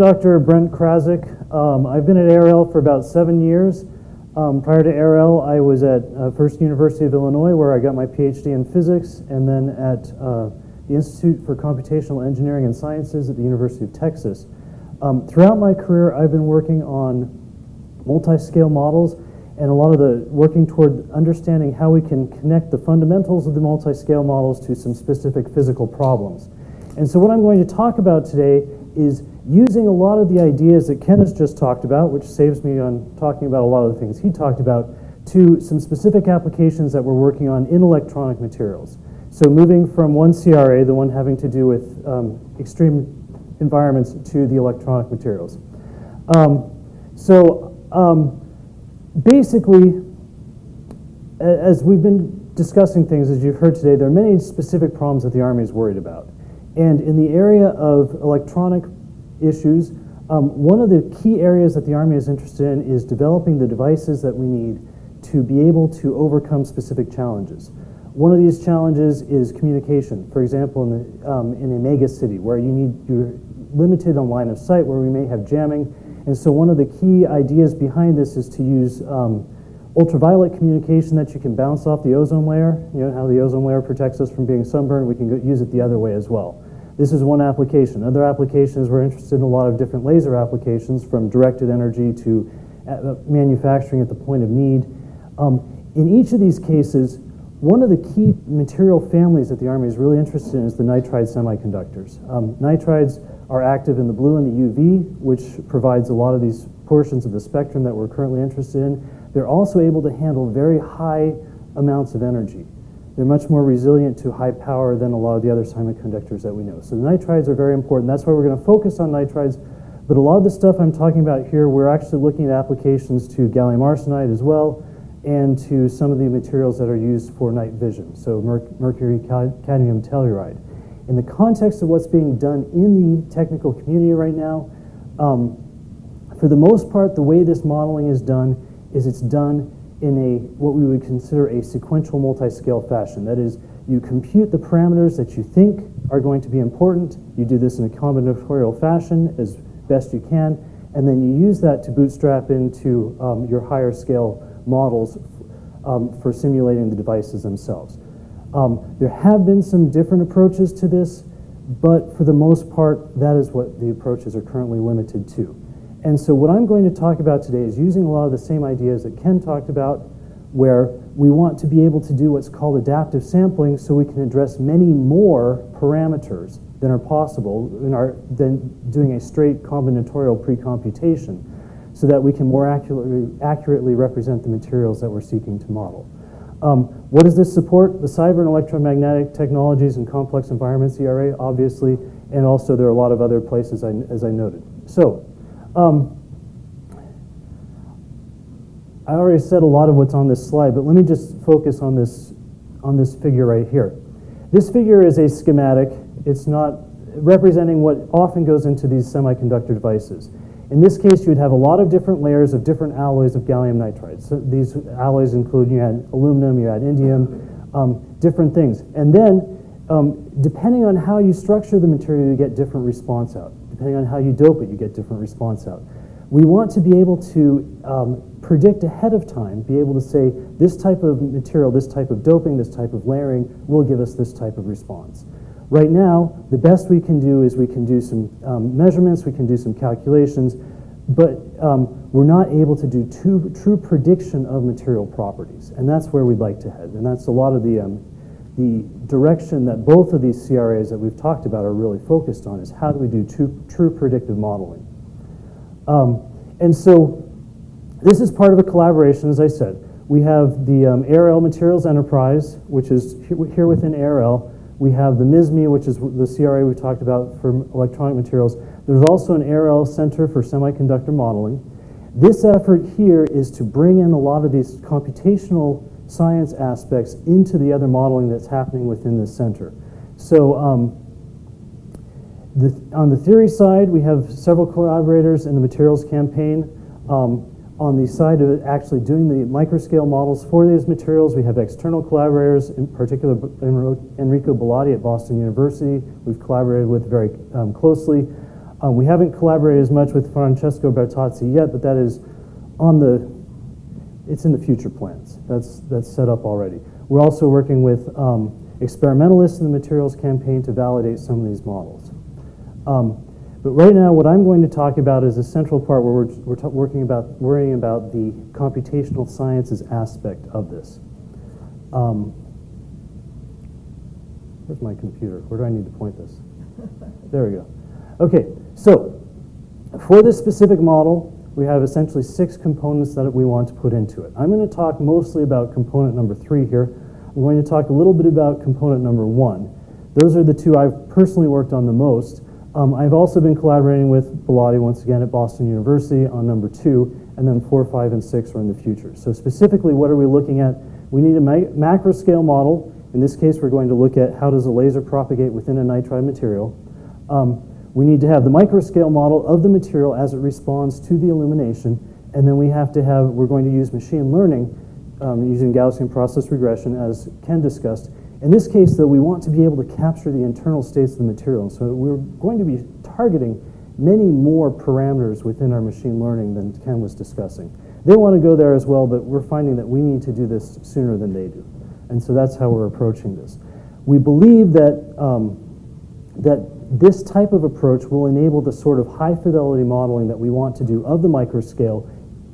Dr. Brent Krasik. Um, I've been at ARL for about seven years. Um, prior to ARL, I was at uh, First University of Illinois, where I got my PhD in physics, and then at uh, the Institute for Computational Engineering and Sciences at the University of Texas. Um, throughout my career, I've been working on multi-scale models and a lot of the working toward understanding how we can connect the fundamentals of the multi-scale models to some specific physical problems. And so what I'm going to talk about today is using a lot of the ideas that Ken has just talked about, which saves me on talking about a lot of the things he talked about, to some specific applications that we're working on in electronic materials. So moving from one CRA, the one having to do with um, extreme environments, to the electronic materials. Um, so um, basically, as we've been discussing things, as you've heard today, there are many specific problems that the Army is worried about. And in the area of electronic issues, um, one of the key areas that the Army is interested in is developing the devices that we need to be able to overcome specific challenges. One of these challenges is communication. For example, in, the, um, in a mega city where you need, you're limited on line of sight, where we may have jamming. And so one of the key ideas behind this is to use um, ultraviolet communication that you can bounce off the ozone layer. You know how the ozone layer protects us from being sunburned? We can use it the other way as well. This is one application. Other applications, we're interested in a lot of different laser applications from directed energy to uh, manufacturing at the point of need. Um, in each of these cases, one of the key material families that the Army is really interested in is the nitride semiconductors. Um, nitrides are active in the blue and the UV, which provides a lot of these portions of the spectrum that we're currently interested in. They're also able to handle very high amounts of energy. They're much more resilient to high power than a lot of the other semiconductors that we know. So the nitrides are very important. That's why we're going to focus on nitrides. But a lot of the stuff I'm talking about here, we're actually looking at applications to gallium arsenide as well and to some of the materials that are used for night vision, so merc mercury cadmium telluride. In the context of what's being done in the technical community right now, um, for the most part, the way this modeling is done is it's done in a what we would consider a sequential multi-scale fashion. That is, you compute the parameters that you think are going to be important. You do this in a combinatorial fashion as best you can, and then you use that to bootstrap into um, your higher scale models um, for simulating the devices themselves. Um, there have been some different approaches to this, but for the most part, that is what the approaches are currently limited to. And so what I'm going to talk about today is using a lot of the same ideas that Ken talked about, where we want to be able to do what's called adaptive sampling so we can address many more parameters than are possible in our, than doing a straight combinatorial pre-computation so that we can more accurately, accurately represent the materials that we're seeking to model. Um, what does this support? The cyber and electromagnetic technologies and complex environments, ERA, obviously, and also there are a lot of other places, I, as I noted. So um, I already said a lot of what's on this slide, but let me just focus on this, on this figure right here. This figure is a schematic. It's not representing what often goes into these semiconductor devices. In this case, you'd have a lot of different layers of different alloys of gallium nitride. So these alloys include, you had aluminum, you had indium, um, different things. And then, um, depending on how you structure the material, you get different response out. Depending on how you dope it, you get different response out. We want to be able to um, predict ahead of time, be able to say this type of material, this type of doping, this type of layering will give us this type of response. Right now, the best we can do is we can do some um, measurements, we can do some calculations, but um, we're not able to do true, true prediction of material properties. And that's where we'd like to head. And that's a lot of the um, the direction that both of these CRAs that we've talked about are really focused on is how do we do true, true predictive modeling. Um, and so this is part of a collaboration, as I said. We have the um, ARL Materials Enterprise, which is here within ARL. We have the MISME, which is the CRA we talked about for electronic materials. There's also an ARL Center for Semiconductor Modeling. This effort here is to bring in a lot of these computational science aspects into the other modeling that's happening within the center. So um, the, on the theory side, we have several collaborators in the materials campaign. Um, on the side of actually doing the microscale models for these materials, we have external collaborators, in particular Enrico Bellotti at Boston University, we've collaborated with very um, closely. Um, we haven't collaborated as much with Francesco Bertazzi yet, but that is on the, it's in the future plans. That's, that's set up already. We're also working with um, experimentalists in the materials campaign to validate some of these models. Um, but right now, what I'm going to talk about is a central part where we're, we're working about, worrying about the computational sciences aspect of this. Um, where's my computer? Where do I need to point this? There we go. Okay, so for this specific model, we have essentially six components that we want to put into it. I'm going to talk mostly about component number three here. I'm going to talk a little bit about component number one. Those are the two I've personally worked on the most. Um, I've also been collaborating with Bellotti once again at Boston University on number two, and then four, five, and six are in the future. So specifically, what are we looking at? We need a ma macro scale model. In this case, we're going to look at how does a laser propagate within a nitride material. Um, we need to have the microscale model of the material as it responds to the illumination, and then we have to have, we're going to use machine learning um, using Gaussian process regression as Ken discussed, in this case, though, we want to be able to capture the internal states of the material. So we're going to be targeting many more parameters within our machine learning than Ken was discussing. They want to go there as well, but we're finding that we need to do this sooner than they do. And so that's how we're approaching this. We believe that, um, that this type of approach will enable the sort of high fidelity modeling that we want to do of the microscale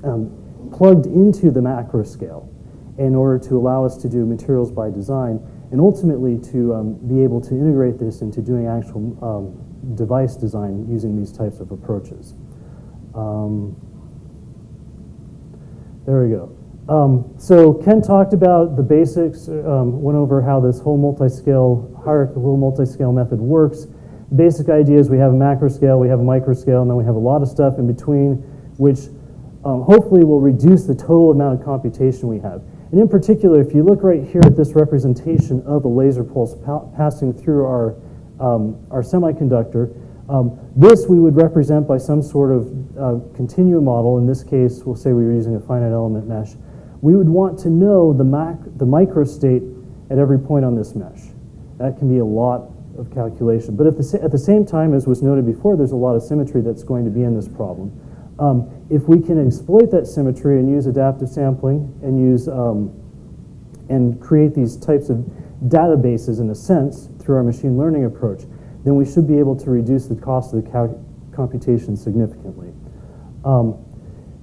um, plugged into the macro scale in order to allow us to do materials by design and ultimately to um, be able to integrate this into doing actual um, device design using these types of approaches. Um, there we go. Um, so Ken talked about the basics, um, went over how this whole multi-scale, hierarchical multi-scale method works. Basic idea is we have a macro scale, we have a micro scale, and then we have a lot of stuff in between, which um, hopefully will reduce the total amount of computation we have. And in particular, if you look right here at this representation of a laser pulse pa passing through our, um, our semiconductor, um, this we would represent by some sort of uh, continuum model. In this case, we'll say we were using a finite element mesh. We would want to know the, mac the microstate at every point on this mesh. That can be a lot of calculation. But at the, at the same time, as was noted before, there's a lot of symmetry that's going to be in this problem. Um, if we can exploit that symmetry and use adaptive sampling and use um, and create these types of databases in a sense through our machine learning approach, then we should be able to reduce the cost of the computation significantly. Um,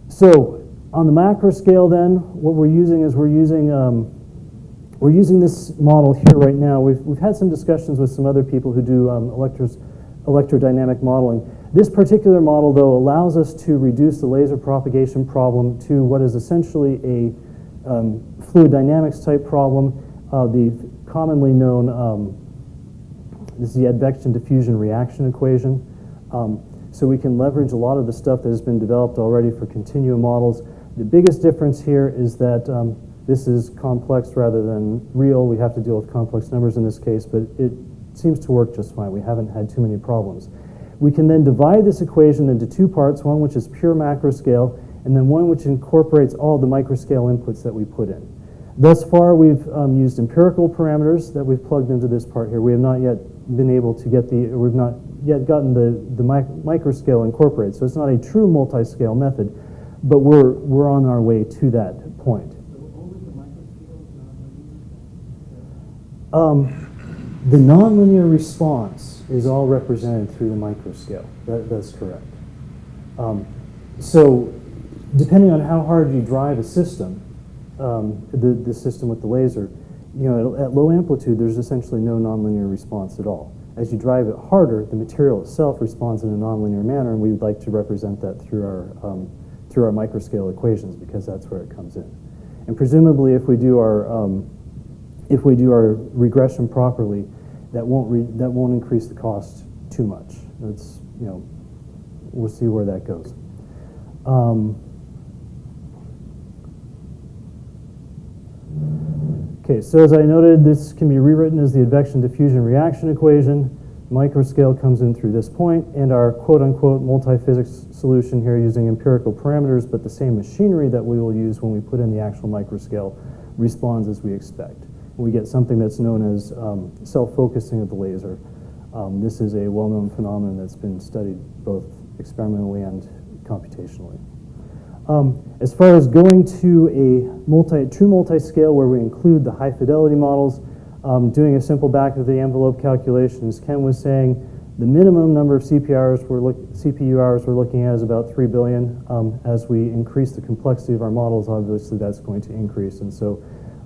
so on the macro scale then, what we're using is we're using um, we're using this model here right now. We've, we've had some discussions with some other people who do um, electrodynamic modeling. This particular model, though, allows us to reduce the laser propagation problem to what is essentially a um, fluid dynamics type problem. Uh, the commonly known, um, this is the advection diffusion reaction equation. Um, so we can leverage a lot of the stuff that has been developed already for continuum models. The biggest difference here is that um, this is complex rather than real. We have to deal with complex numbers in this case, but it seems to work just fine. We haven't had too many problems. We can then divide this equation into two parts, one which is pure macro scale, and then one which incorporates all the microscale inputs that we put in. Thus far, we've um, used empirical parameters that we've plugged into this part here. We have not yet been able to get the, we've not yet gotten the, the mic microscale incorporated. So it's not a true multi-scale method, but we're, we're on our way to that point. Um, the nonlinear response is all represented through the microscale. That, that's correct. Um, so depending on how hard you drive a system, um, the, the system with the laser, you know, at, at, low amplitude, there's essentially no nonlinear response at all. As you drive it harder, the material itself responds in a nonlinear manner, and we'd like to represent that through our, um, through our microscale equations because that's where it comes in. And presumably, if we do our, um, if we do our regression properly, that won't that won't increase the cost too much. That's you know we'll see where that goes. Um, okay, so as I noted, this can be rewritten as the advection diffusion reaction equation. Microscale comes in through this point, and our quote-unquote multi-physics solution here using empirical parameters, but the same machinery that we will use when we put in the actual microscale responds as we expect we get something that's known as um, self-focusing of the laser. Um, this is a well-known phenomenon that's been studied both experimentally and computationally. Um, as far as going to a multi, true multi-scale where we include the high fidelity models, um, doing a simple back of the envelope calculation, as Ken was saying, the minimum number of CPU hours we're, look, CPU hours we're looking at is about 3 billion. Um, as we increase the complexity of our models, obviously that's going to increase. And so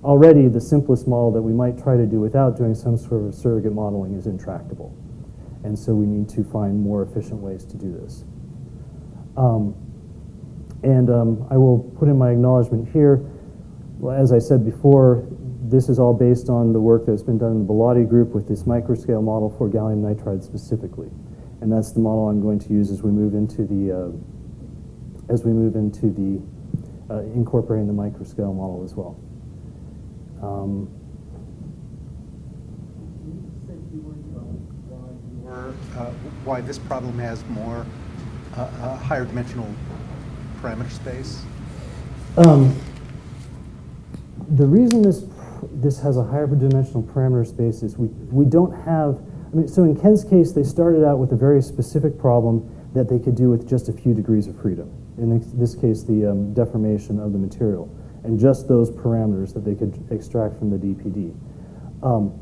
already the simplest model that we might try to do without doing some sort of surrogate modeling is intractable. And so we need to find more efficient ways to do this. Um, and um, I will put in my acknowledgement here. As I said before, this is all based on the work that's been done in the Bellotti group with this microscale model for gallium nitride specifically. And that's the model I'm going to use as we move into the, uh, as we move into the, uh, incorporating the microscale model as well. Um, uh, why this problem has more, uh, uh, higher dimensional parameter space? Um, the reason this this has a higher dimensional parameter space is we, we don't have, I mean, so in Ken's case, they started out with a very specific problem that they could do with just a few degrees of freedom. In this case, the um, deformation of the material, and just those parameters that they could extract from the DPD. Um,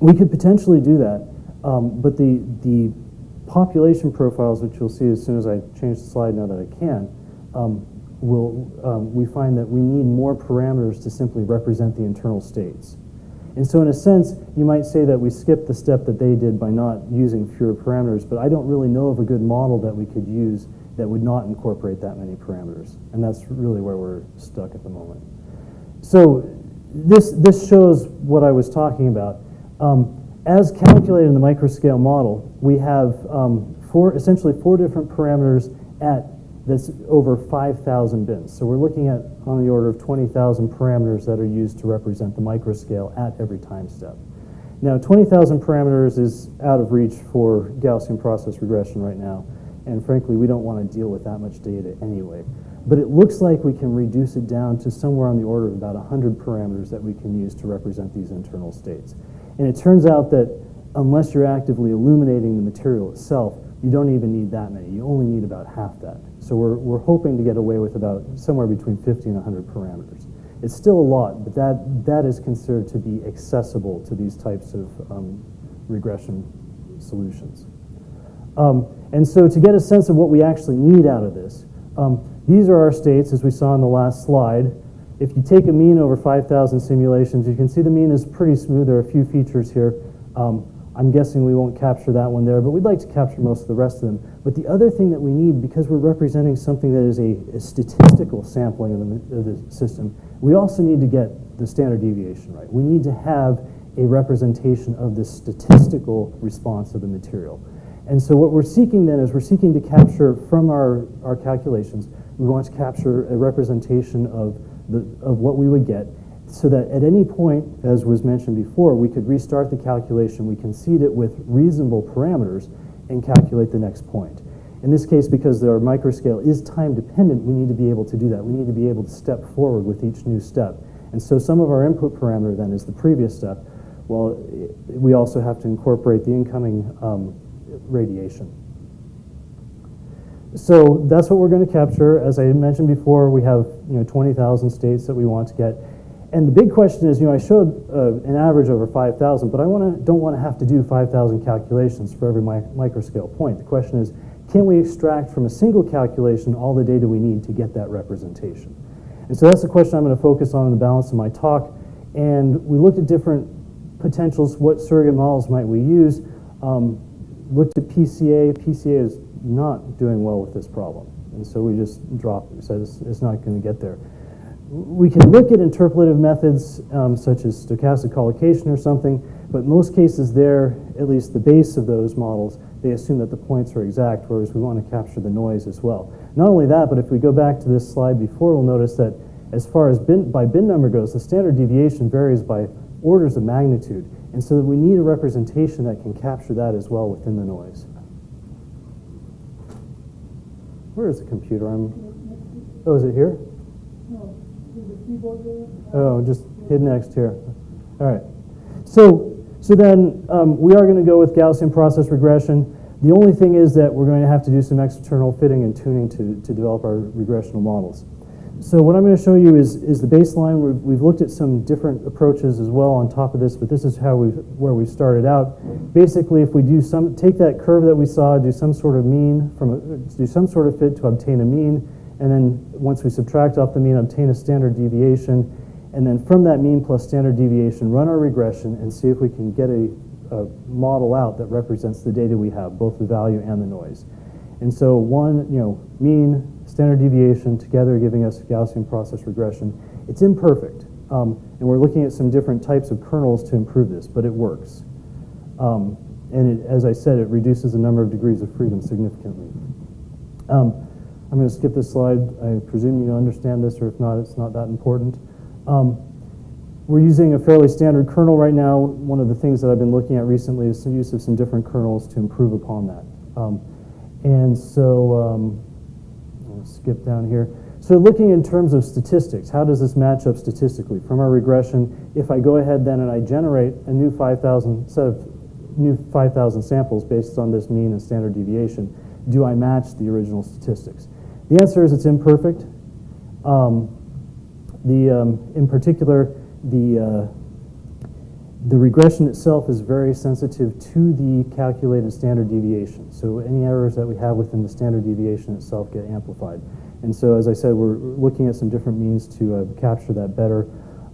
we could potentially do that, um, but the, the population profiles, which you'll see as soon as I change the slide now that I can, um, will, um, we find that we need more parameters to simply represent the internal states. And so in a sense, you might say that we skipped the step that they did by not using fewer parameters, but I don't really know of a good model that we could use that would not incorporate that many parameters. And that's really where we're stuck at the moment. So this, this shows what I was talking about. Um, as calculated in the microscale model, we have um, four, essentially four different parameters at that's over 5,000 bins. So we're looking at on the order of 20,000 parameters that are used to represent the microscale at every time step. Now 20,000 parameters is out of reach for Gaussian process regression right now. And frankly, we don't want to deal with that much data anyway. But it looks like we can reduce it down to somewhere on the order of about 100 parameters that we can use to represent these internal states. And it turns out that unless you're actively illuminating the material itself, you don't even need that many. You only need about half that. So we're, we're hoping to get away with about somewhere between 50 and 100 parameters. It's still a lot, but that, that is considered to be accessible to these types of um, regression solutions. Um, and so to get a sense of what we actually need out of this, um, these are our states as we saw in the last slide. If you take a mean over 5,000 simulations, you can see the mean is pretty smooth. There are a few features here. Um, I'm guessing we won't capture that one there, but we'd like to capture most of the rest of them. But the other thing that we need, because we're representing something that is a, a statistical sampling of the, of the, system, we also need to get the standard deviation right. We need to have a representation of the statistical response of the material. And so what we're seeking then is we're seeking to capture from our, our calculations, we want to capture a representation of, the, of what we would get so that at any point, as was mentioned before, we could restart the calculation, we can seed it with reasonable parameters, and calculate the next point. In this case, because our microscale is time dependent, we need to be able to do that. We need to be able to step forward with each new step. And so some of our input parameter then is the previous step. Well, we also have to incorporate the incoming um, radiation. So that's what we're going to capture. As I mentioned before, we have you know 20,000 states that we want to get. And the big question is, you know, I showed uh, an average over 5,000, but I wanna, don't want to have to do 5,000 calculations for every mi microscale point. The question is, can we extract from a single calculation all the data we need to get that representation? And so that's the question I'm going to focus on in the balance of my talk. And we looked at different potentials. What surrogate models might we use? Um, looked at PCA. PCA is not doing well with this problem. And so we just dropped it. Said it's, it's not going to get there we can look at interpolative methods um, such as stochastic collocation or something, but most cases there, at least the base of those models, they assume that the points are exact, whereas we want to capture the noise as well. Not only that, but if we go back to this slide before, we'll notice that as far as bin, by bin number goes, the standard deviation varies by orders of magnitude. And so we need a representation that can capture that as well within the noise. Where is the computer? I'm, oh, is it here? No. Oh, just hid next here. All right. So So then um, we are going to go with Gaussian process regression. The only thing is that we're going to have to do some external fitting and tuning to, to develop our regressional models. So what I'm going to show you is, is the baseline. We've, we've looked at some different approaches as well on top of this, but this is how we where we started out. Basically, if we do some, take that curve that we saw, do some sort of mean from, a, do some sort of fit to obtain a mean, and then once we subtract off the mean, obtain a standard deviation, and then from that mean plus standard deviation, run our regression and see if we can get a, a model out that represents the data we have, both the value and the noise. And so one, you know, mean, standard deviation together giving us Gaussian process regression. It's imperfect, um, and we're looking at some different types of kernels to improve this, but it works. Um, and it, as I said, it reduces the number of degrees of freedom significantly. Um, I'm going to skip this slide. I presume you understand this, or if not, it's not that important. Um, we're using a fairly standard kernel right now. One of the things that I've been looking at recently is the use of some different kernels to improve upon that. And so, um, I'll skip down here. So looking in terms of statistics, how does this match up statistically? From our regression, if I go ahead then and I generate a new 5,000 set of new 5,000 samples based on this mean and standard deviation, do I match the original statistics? The answer is it's imperfect. Um, the, um, in particular, the, uh, the regression itself is very sensitive to the calculated standard deviation. So any errors that we have within the standard deviation itself get amplified. And so, as I said, we're looking at some different means to uh, capture that better.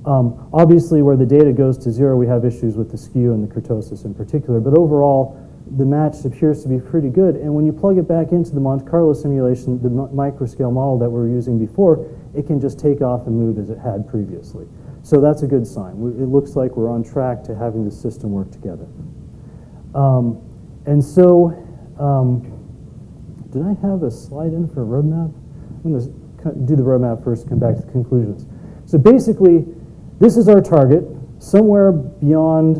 Um, obviously, where the data goes to zero, we have issues with the skew and the kurtosis in particular. But overall, the match appears to be pretty good. And when you plug it back into the Monte Carlo simulation, the microscale model that we were using before, it can just take off and move as it had previously. So that's a good sign. It looks like we're on track to having the system work together. Um, and so, um, did I have a slide in for a roadmap? I'm going to do the roadmap first, come back to the conclusions. So basically, this is our target, somewhere beyond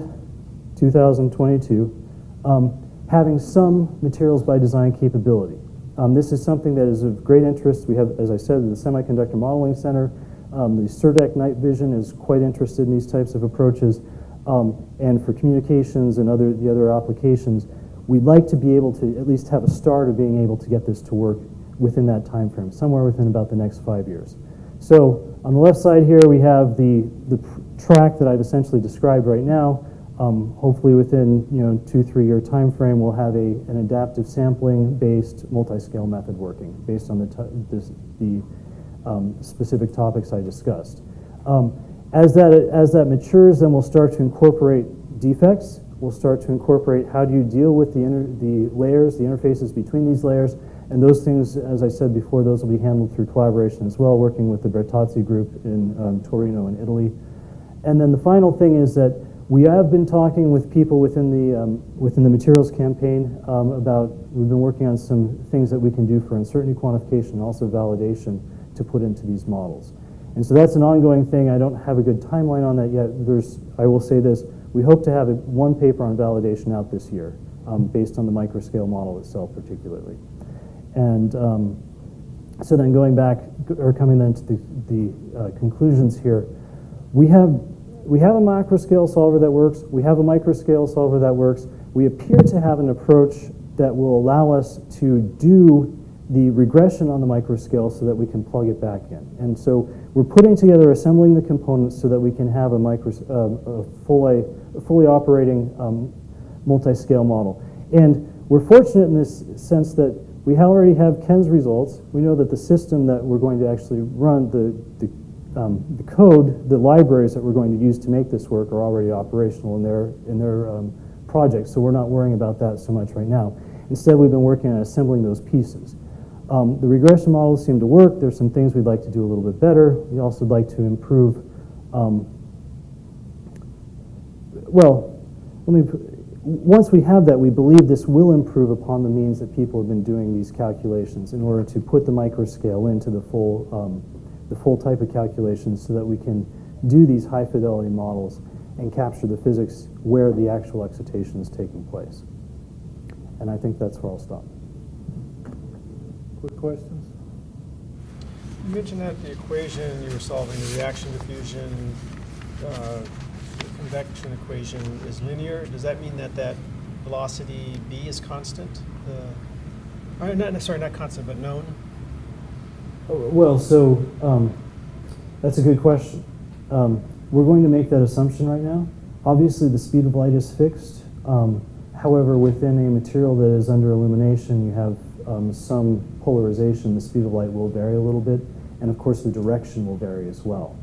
2022, um, having some materials by design capability. Um, this is something that is of great interest. We have, as I said, the Semiconductor Modeling Center um, the CERDEC Night Vision is quite interested in these types of approaches. Um, and for communications and other, the other applications, we'd like to be able to at least have a start of being able to get this to work within that time frame, somewhere within about the next five years. So on the left side here, we have the, the track that I've essentially described right now. Um, hopefully within you know two, three year time frame, we'll have a, an adaptive sampling based multi-scale method working based on the, this, the um, specific topics I discussed. Um, as, that, as that matures, then we'll start to incorporate defects. We'll start to incorporate how do you deal with the, the layers, the interfaces between these layers, and those things, as I said before, those will be handled through collaboration as well, working with the Bertazzi group in um, Torino in Italy. And then the final thing is that we have been talking with people within the, um, within the materials campaign um, about, we've been working on some things that we can do for uncertainty quantification and also validation to put into these models. And so that's an ongoing thing. I don't have a good timeline on that yet. There's, I will say this, we hope to have a, one paper on validation out this year um, based on the microscale model itself particularly. And um, so then going back, or coming then to the, the uh, conclusions here, we have, we have a macroscale solver that works. We have a microscale solver that works. We appear to have an approach that will allow us to do the regression on the microscale so that we can plug it back in. And so we're putting together, assembling the components so that we can have a, micro, uh, a fully, fully operating um, multi-scale model. And we're fortunate in this sense that we already have Ken's results. We know that the system that we're going to actually run, the, the, um, the code, the libraries that we're going to use to make this work are already operational in their, in their um, projects, so we're not worrying about that so much right now. Instead, we've been working on assembling those pieces. Um, the regression models seem to work. There's some things we'd like to do a little bit better. We also would like to improve, um, well, let me, once we have that, we believe this will improve upon the means that people have been doing these calculations in order to put the microscale into the full, um, the full type of calculations so that we can do these high fidelity models and capture the physics where the actual excitation is taking place. And I think that's where I'll stop. Quick questions? You mentioned that the equation you were solving, the reaction diffusion uh, convection equation is linear, does that mean that that velocity b is constant? The, or not, sorry, not constant, but known? Oh, Well, so um, that's a good question. Um, we're going to make that assumption right now. Obviously, the speed of light is fixed. Um, however, within a material that is under illumination, you have um, some polarization. The speed of light will vary a little bit, and of course, the direction will vary as well.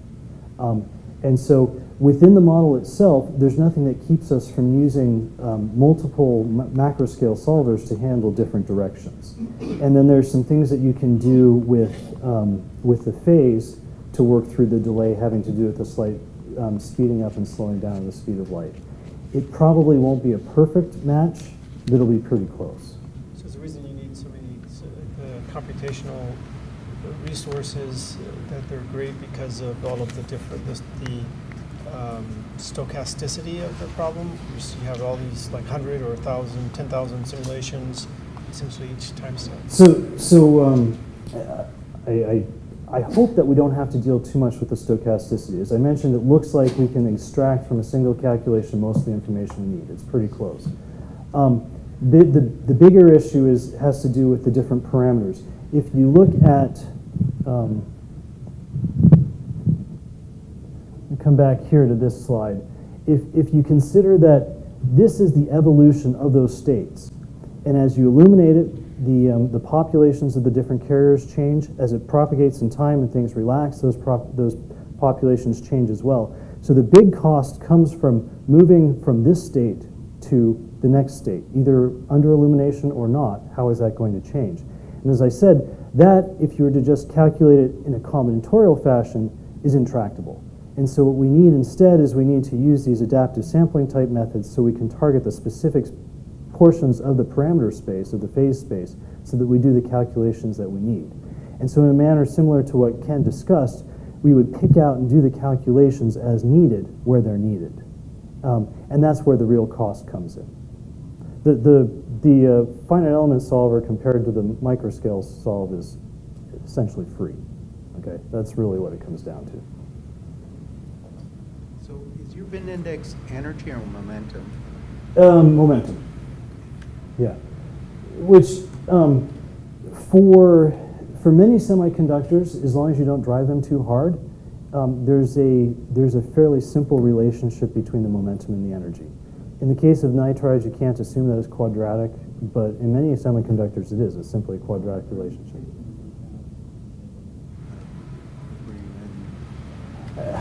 Um, and so, within the model itself, there's nothing that keeps us from using um, multiple ma- macro scale solvers to handle different directions. And then there's some things that you can do with, um, with the phase to work through the delay having to do with the slight um, speeding up and slowing down of the speed of light. It probably won't be a perfect match, but it'll be pretty close. So there's a reason you need so many computational resources, uh, that they're great because of all of the different, this- the um, stochasticity of the problem. You have all these like 100 or 1,000, 10,000 simulations essentially each time step. So, so um, I, I, I hope that we don't have to deal too much with the stochasticity. As I mentioned, it looks like we can extract from a single calculation most of the information we need. It's pretty close. Um, the, the, the bigger issue is, has to do with the different parameters. If you look at, um, come back here to this slide. If, if you consider that this is the evolution of those states, and as you illuminate it, the, um, the populations of the different carriers change. As it propagates in time and things relax, those, those populations change as well. So the big cost comes from moving from this state to the next state, either under illumination or not. How is that going to change? And as I said, that, if you were to just calculate it in a combinatorial fashion, is intractable. And so what we need instead is we need to use these adaptive sampling type methods so we can target the specific portions of the parameter space, of the phase space, so that we do the calculations that we need. And so in a manner similar to what Ken discussed, we would pick out and do the calculations as needed where they're needed. Um, and that's where the real cost comes in. The, the, the uh, finite element solver compared to the microscale solve is essentially free. Okay, that's really what it comes down to. So is your bin index energy or momentum? Um, momentum. Yeah. Which, um, for, for many semiconductors, as long as you don't drive them too hard, um, there's, a, there's a fairly simple relationship between the momentum and the energy. In the case of nitrides, you can't assume that it's quadratic, but in many semiconductors it is. It's simply a quadratic relationship.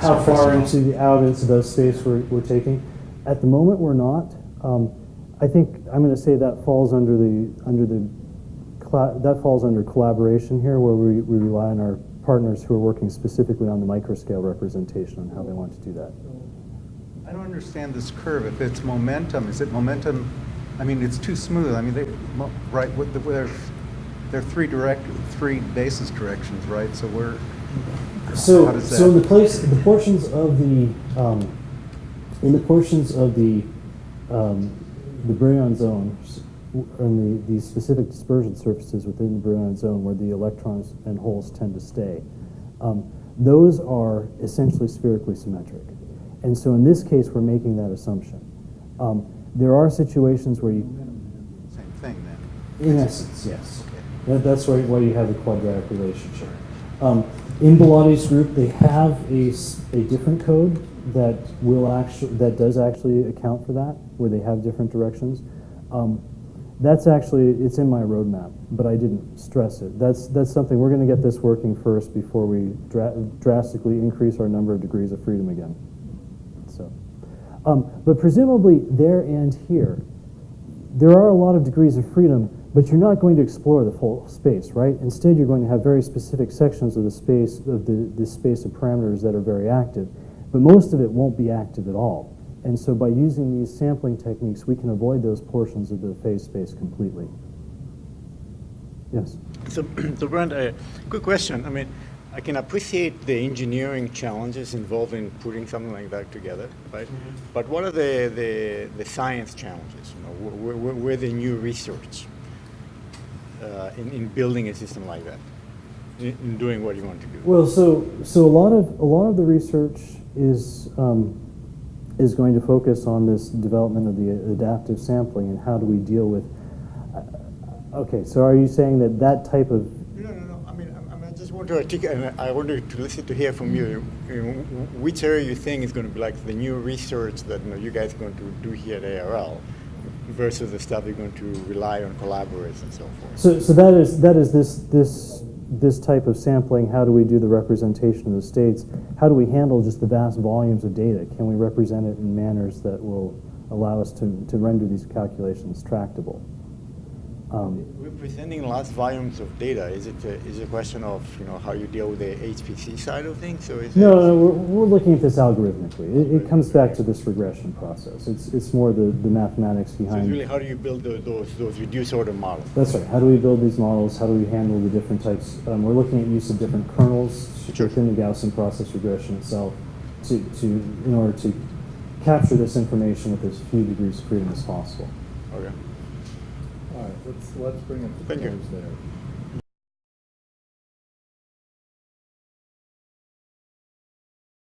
How far into the, out into those states we're, we're taking? At the moment, we're not. Um, I think I'm going to say that falls under the under the that falls under collaboration here, where we, we rely on our partners who are working specifically on the microscale representation on how they want to do that. I don't understand this curve. If it's momentum, is it momentum? I mean, it's too smooth. I mean, they, right, with the, there's, there are three direct, three basis directions, right? So we're, So, does so in the place, the portions of the, um, in the portions of the, um, the Brillouin zone, and the, the specific dispersion surfaces within the Brillouin zone where the electrons and holes tend to stay, um, those are essentially spherically symmetric. And so in this case, we're making that assumption. Um, there are situations where you, same thing then. in essence, yes. Okay. That, that's why, why you have the quadratic relationship. Um, in Bellotti's group, they have a, a different code that will actually that does actually account for that, where they have different directions. Um, that's actually it's in my roadmap, but I didn't stress it. That's that's something we're going to get this working first before we dra- drastically increase our number of degrees of freedom again. So, um, but presumably there and here, there are a lot of degrees of freedom, but you're not going to explore the full space, right? Instead, you're going to have very specific sections of the space of the, the space of parameters that are very active, but most of it won't be active at all. And so by using these sampling techniques, we can avoid those portions of the phase space completely. Yes. So, so Brent, a quick question. I mean, I can appreciate the engineering challenges involved in putting something like that together, right? But what are the, the, the science challenges? You know, where, where, where the new research uh, in, in building a system like that, in, in doing what you want to do? Well, so so a lot of a lot of the research is um, is going to focus on this development of the adaptive sampling and how do we deal with. uh, Okay, so are you saying that that type of No, no, no. I mean, I, I mean, I just want to articulate, and I wanted to listen to hear from you. you know, which area you think is going to be like the new research that you, know, you guys are going to do here at ARL versus the stuff you're going to rely on collaborators and so forth. So, so that is that is this this this type of sampling. How do we do the representation of the states? How do we handle just the vast volumes of data? Can we represent it in manners that will allow us to, to render these calculations tractable? Um, Representing large volumes of data, is it a, is it a question of you know how you deal with the HPC side of things, or is no, it? no, we're, we're looking at this algorithmically. It, it comes back to this regression process. It's it's more the, the mathematics So it's really how do you build tho- those those reduced order models? That's right. How do we build these models? How do we handle the different types? Um, we're looking at use of different kernels Sure. within the Gaussian process regression itself to, to, in order to capture this information with as few degrees of freedom as possible. Okay. Let's, let's bring up the Thank you. close there.